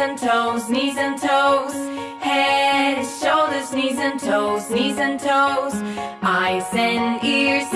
and toes, knees and toes. Head, shoulders, knees and toes, knees and toes. Eyes and ears